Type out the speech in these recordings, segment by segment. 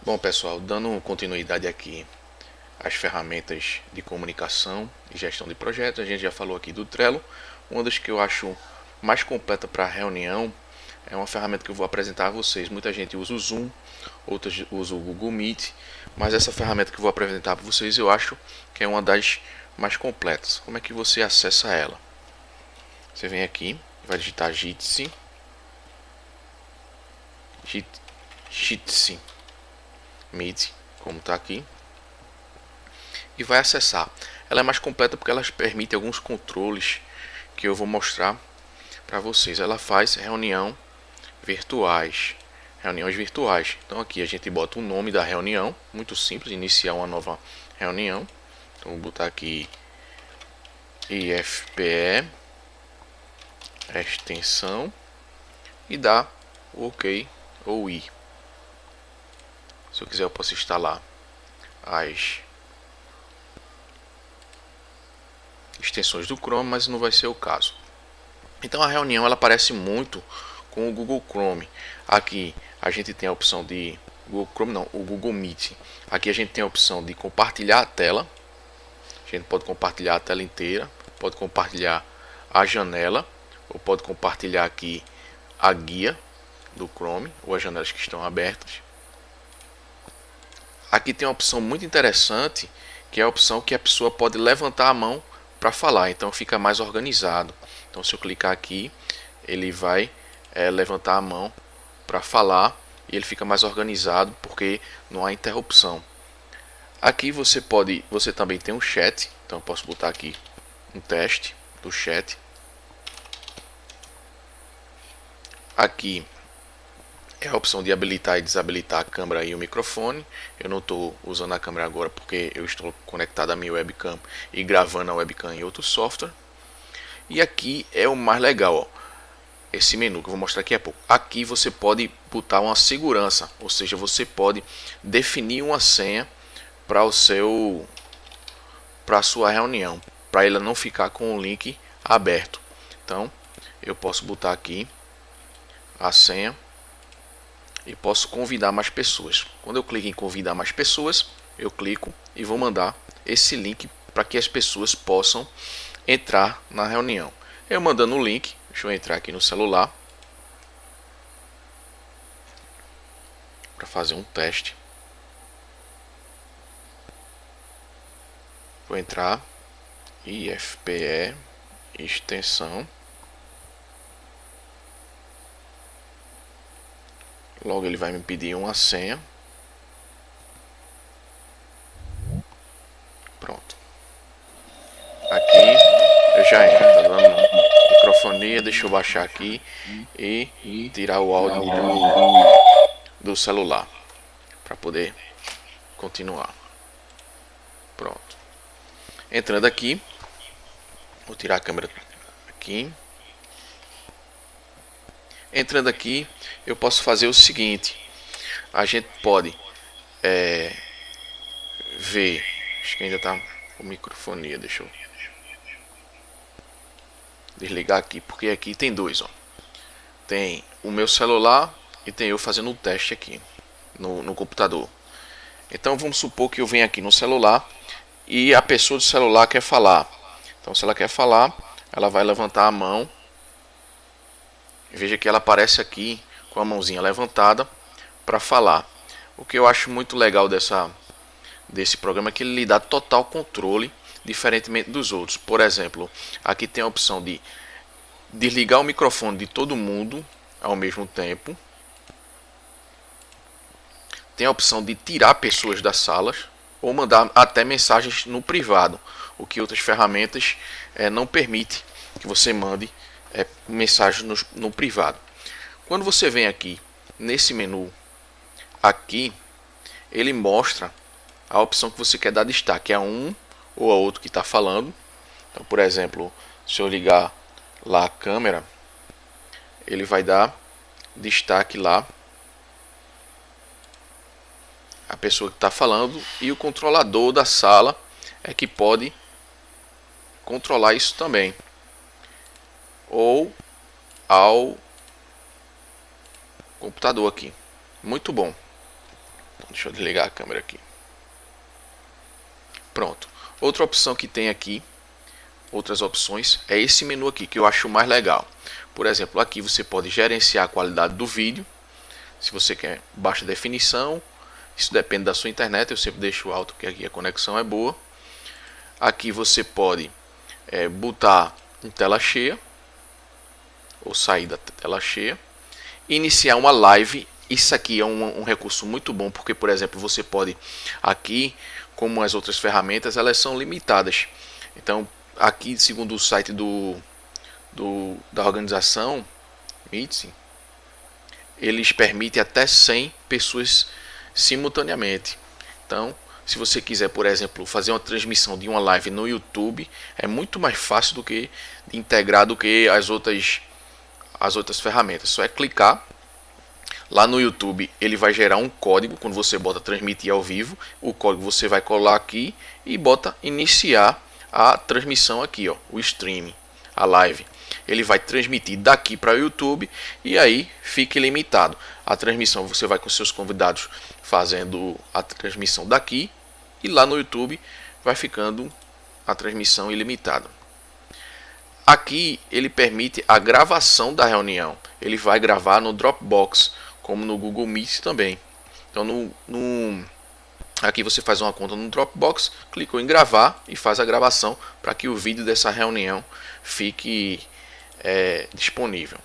Bom pessoal, dando continuidade aqui às ferramentas de comunicação e gestão de projetos, a gente já falou aqui do Trello. Uma das que eu acho mais completa para reunião é uma ferramenta que eu vou apresentar a vocês. Muita gente usa o Zoom, outros usam o Google Meet, mas essa ferramenta que eu vou apresentar para vocês eu acho que é uma das mais completas. Como é que você acessa ela? Você vem aqui, vai digitar Jitsi, Jitsi Meet, como está aqui, e vai acessar. Ela é mais completa porque ela permite alguns controles que eu vou mostrar para vocês. Ela faz reunião virtuais, reuniões virtuais. Então aqui a gente bota o nome da reunião, muito simples, iniciar uma nova reunião. Então vou botar aqui IFPE extensão e o OK ou I. Se eu quiser eu posso instalar as extensões do Chrome, mas não vai ser o caso. Então a reunião ela aparece muito com o Google Chrome. Aqui a gente tem a opção de Google Chrome não, o Google Meet. Aqui a gente tem a opção de compartilhar a tela. A gente pode compartilhar a tela inteira, pode compartilhar a janela ou pode compartilhar aqui a guia do Chrome ou as janelas que estão abertas. Aqui tem uma opção muito interessante, que é a opção que a pessoa pode levantar a mão para falar, então fica mais organizado. Então se eu clicar aqui, ele vai é, levantar a mão para falar e ele fica mais organizado porque não há interrupção. Aqui você pode, você também tem um chat, então eu posso botar aqui um teste do chat. Aqui é a opção de habilitar e desabilitar a câmera e o microfone. Eu não estou usando a câmera agora porque eu estou conectado à minha webcam e gravando a webcam em outro software. E aqui é o mais legal, ó, esse menu que eu vou mostrar aqui a pouco. Aqui você pode botar uma segurança, ou seja, você pode definir uma senha para o seu para sua reunião, para ela não ficar com o link aberto. Então, eu posso botar aqui a senha e posso convidar mais pessoas. Quando eu clico em convidar mais pessoas, eu clico e vou mandar esse link para que as pessoas possam entrar na reunião. Eu mandando o link, deixa eu entrar aqui no celular para fazer um teste. Vou entrar IFPE extensão Logo ele vai me pedir uma senha. Pronto. Aqui eu já entro, tá dando microfonia, deixa eu baixar aqui e tirar o áudio do, do celular para poder continuar. Pronto. Entrando aqui, vou tirar a câmera aqui. Entrando aqui, eu posso fazer o seguinte. A gente pode é, ver. Acho que ainda está com microfonia. Deixa eu desligar aqui, porque aqui tem dois, ó. Tem o meu celular e tem eu fazendo um teste aqui no, no computador. Então vamos supor que eu venho aqui no celular e a pessoa do celular quer falar. Então se ela quer falar, ela vai levantar a mão Veja que ela aparece aqui com a mãozinha levantada para falar. O que eu acho muito legal dessa, desse programa é que ele lhe dá total controle, diferentemente dos outros. Por exemplo, aqui tem a opção de desligar o microfone de todo mundo ao mesmo tempo. Tem a opção de tirar pessoas das salas ou mandar até mensagens no privado, o que outras ferramentas é, não permite que você mande é, mensagem no, no privado. Quando você vem aqui nesse menu, aqui, ele mostra a opção que você quer dar destaque a um ou a outro que está falando. Então, por exemplo, se eu ligar lá a câmera, ele vai dar destaque lá a pessoa que está falando e o controlador da sala é que pode controlar isso também ou ao computador aqui. Muito bom. Deixa eu desligar a câmera aqui. Pronto. Outra opção que tem aqui, outras opções, é esse menu aqui que eu acho mais legal. Por exemplo, aqui você pode gerenciar a qualidade do vídeo. Se você quer baixa definição, isso depende da sua internet. Eu sempre deixo alto porque aqui a conexão é boa. Aqui você pode é, botar em tela cheia ou sair da tela cheia. Iniciar uma live. Isso aqui é um, um recurso muito bom porque, por exemplo, você pode aqui, como as outras ferramentas, elas são limitadas. Então, aqui, segundo o site do, do da organização Meeting, eles permitem até 100 pessoas simultaneamente. Então, se você quiser, por exemplo, fazer uma transmissão de uma live no YouTube, é muito mais fácil do que integrar do que as outras as outras ferramentas. Só é clicar lá no YouTube, ele vai gerar um código quando você bota transmitir ao vivo. O código você vai colar aqui e bota iniciar a transmissão aqui, ó, o streaming, a live. Ele vai transmitir daqui para o YouTube e aí fique limitado. A transmissão você vai com seus convidados fazendo a transmissão daqui e lá no YouTube vai ficando a transmissão ilimitada. Aqui ele permite a gravação da reunião. Ele vai gravar no Dropbox, como no Google Meet também. Então no, no aqui você faz uma conta no Dropbox, clicou em gravar e faz a gravação para que o vídeo dessa reunião fique é, disponível.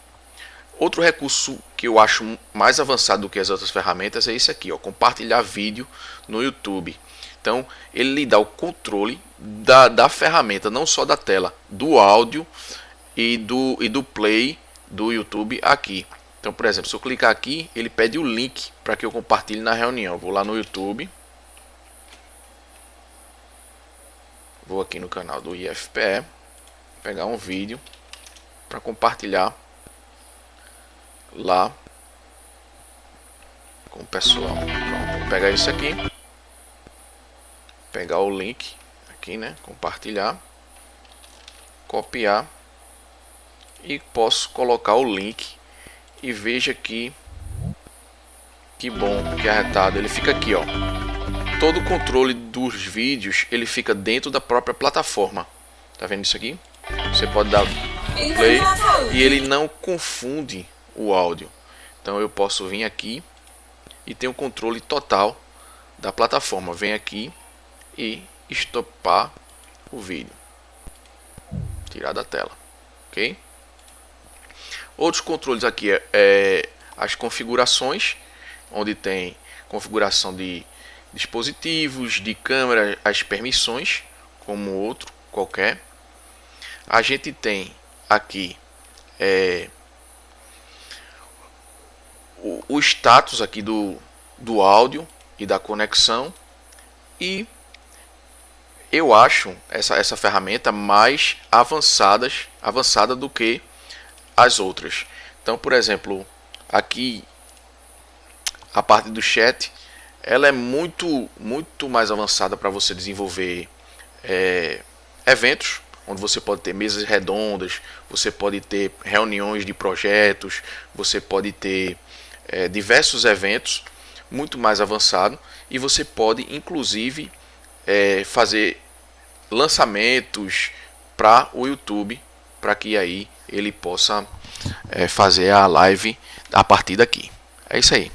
Outro recurso que eu acho mais avançado do que as outras ferramentas é esse aqui, ó, compartilhar vídeo no YouTube. Então, ele lhe dá o controle da, da ferramenta, não só da tela, do áudio e do, e do play do YouTube aqui. Então, por exemplo, se eu clicar aqui, ele pede o link para que eu compartilhe na reunião. Vou lá no YouTube. Vou aqui no canal do IFPE, pegar um vídeo para compartilhar lá com o pessoal. Pronto, vou pegar isso aqui pegar o link aqui, né? Compartilhar, copiar e posso colocar o link e veja que que bom, que arretado. Ele fica aqui, ó. Todo o controle dos vídeos ele fica dentro da própria plataforma. Tá vendo isso aqui? Você pode dar play e ele não confunde o áudio. Então eu posso vir aqui e ter o controle total da plataforma. Vem aqui e estopar o vídeo. Tirar da tela, ok? Outros controles aqui é, é as configurações, onde tem configuração de dispositivos, de câmera, as permissões, como outro qualquer. A gente tem aqui é, o, o status aqui do, do áudio e da conexão e eu acho essa, essa ferramenta mais avançadas, avançada do que as outras. Então, por exemplo, aqui a parte do chat, ela é muito, muito mais avançada para você desenvolver é, eventos, onde você pode ter mesas redondas, você pode ter reuniões de projetos, você pode ter é, diversos eventos muito mais avançado e você pode inclusive é, fazer lançamentos para o YouTube, para que aí ele possa é, fazer a live a partir daqui. É isso aí.